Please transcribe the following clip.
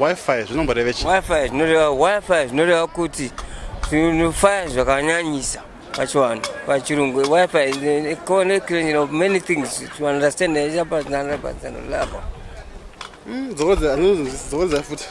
wifi zvinomborevechi wifi zvinoreva wifi zvinoreva kuti zvinofaya zvakanyanyisa pachiwanu pachirungu wifi connecting of many things to understand yachapatinanda patinanda lapa dzokodza dzokodza futi